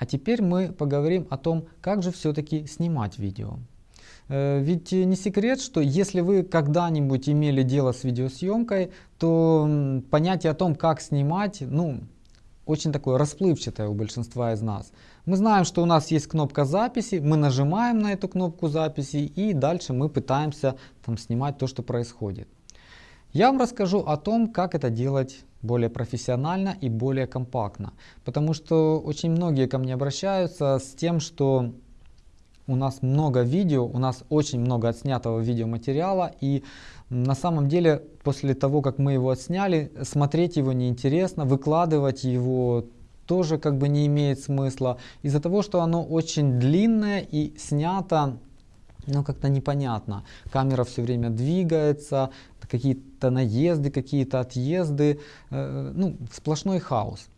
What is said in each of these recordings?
А теперь мы поговорим о том, как же все-таки снимать видео. Э, ведь не секрет, что если вы когда-нибудь имели дело с видеосъемкой, то понятие о том, как снимать, ну, очень такое расплывчатое у большинства из нас. Мы знаем, что у нас есть кнопка записи, мы нажимаем на эту кнопку записи и дальше мы пытаемся там снимать то, что происходит. Я вам расскажу о том, как это делать более профессионально и более компактно. Потому что очень многие ко мне обращаются с тем, что у нас много видео, у нас очень много отснятого видеоматериала и на самом деле после того, как мы его отсняли, смотреть его неинтересно, выкладывать его тоже как бы не имеет смысла из-за того, что оно очень длинное и снято ну как-то непонятно. Камера все время двигается, какие-то наезды, какие-то отъезды, э, ну, сплошной хаос.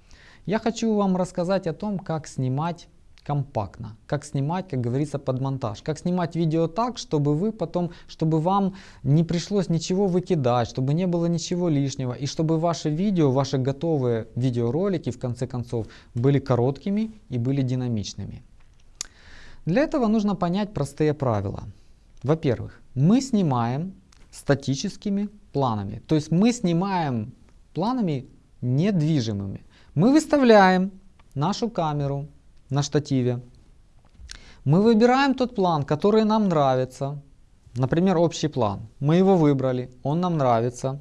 Я хочу вам рассказать о том, как снимать компактно, как снимать, как говорится, под монтаж, как снимать видео так, чтобы вы потом, чтобы вам не пришлось ничего выкидать, чтобы не было ничего лишнего, и чтобы ваши видео, ваши готовые видеоролики, в конце концов, были короткими и были динамичными. Для этого нужно понять простые правила. Во-первых, мы снимаем статическими планами. То есть мы снимаем планами недвижимыми. Мы выставляем нашу камеру на штативе. Мы выбираем тот план, который нам нравится. Например, общий план. Мы его выбрали, он нам нравится.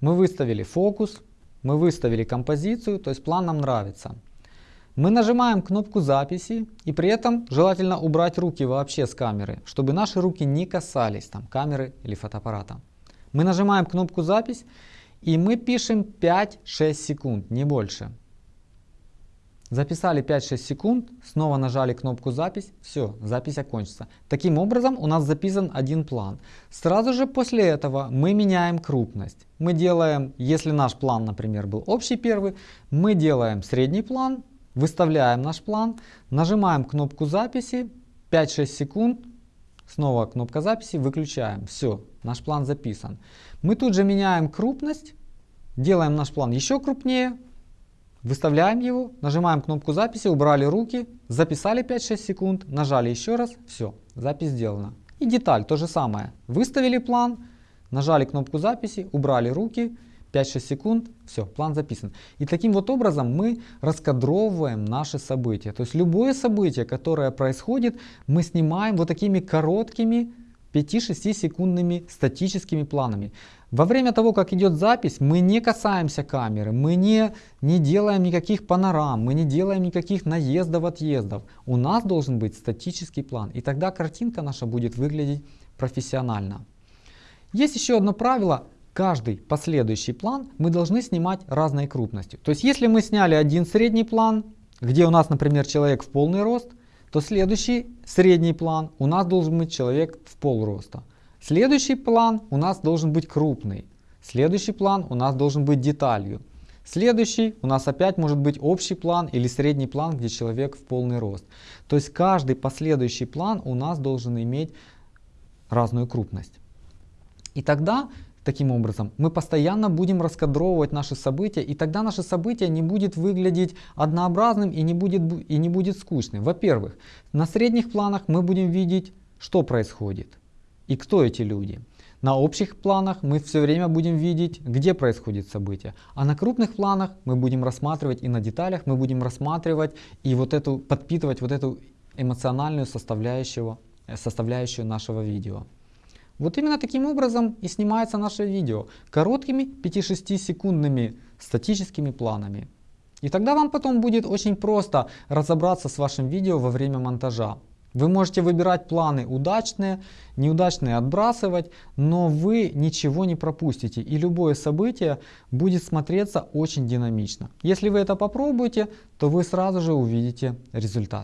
Мы выставили фокус, мы выставили композицию, то есть план нам нравится. Мы нажимаем кнопку записи и при этом желательно убрать руки вообще с камеры, чтобы наши руки не касались там, камеры или фотоаппарата. Мы нажимаем кнопку запись и мы пишем 5-6 секунд, не больше. Записали 5-6 секунд, снова нажали кнопку запись, все, запись окончится. Таким образом у нас записан один план. Сразу же после этого мы меняем крупность. Мы делаем, если наш план, например, был общий первый, мы делаем средний план, выставляем наш план, нажимаем кнопку записи, 5-6 секунд, снова кнопка записи, выключаем. Все, наш план записан. Мы тут же меняем крупность, делаем наш план еще крупнее, Выставляем его, нажимаем кнопку записи, убрали руки, записали 5-6 секунд, нажали еще раз, все, запись сделана. И деталь то же самое. Выставили план, нажали кнопку записи, убрали руки, 5-6 секунд, все, план записан. И таким вот образом мы раскадровываем наши события. То есть любое событие, которое происходит, мы снимаем вот такими короткими 5-6 секундными статическими планами. Во время того, как идет запись, мы не касаемся камеры, мы не, не делаем никаких панорам, мы не делаем никаких наездов, отъездов. У нас должен быть статический план, и тогда картинка наша будет выглядеть профессионально. Есть еще одно правило. Каждый последующий план мы должны снимать разной крупностью. То есть если мы сняли один средний план, где у нас, например, человек в полный рост, то следующий средний план у нас должен быть человек в пол роста. Следующий план у нас должен быть крупный. Следующий план у нас должен быть деталью. Следующий у нас опять может быть общий план или средний план, где человек в полный рост. То есть каждый последующий план у нас должен иметь разную крупность. И тогда, таким образом, мы постоянно будем раскадровывать наши события, и тогда наше событие не будет выглядеть однообразным и не будет, и не будет скучным. Во-первых, на средних планах мы будем видеть, что происходит и кто эти люди. На общих планах мы все время будем видеть, где происходит событие. А на крупных планах мы будем рассматривать и на деталях мы будем рассматривать и вот эту, подпитывать вот эту эмоциональную составляющую, э, составляющую нашего видео. Вот именно таким образом и снимается наше видео. Короткими 5-6 секундными статическими планами. И тогда вам потом будет очень просто разобраться с вашим видео во время монтажа. Вы можете выбирать планы удачные, неудачные отбрасывать, но вы ничего не пропустите и любое событие будет смотреться очень динамично. Если вы это попробуете, то вы сразу же увидите результат.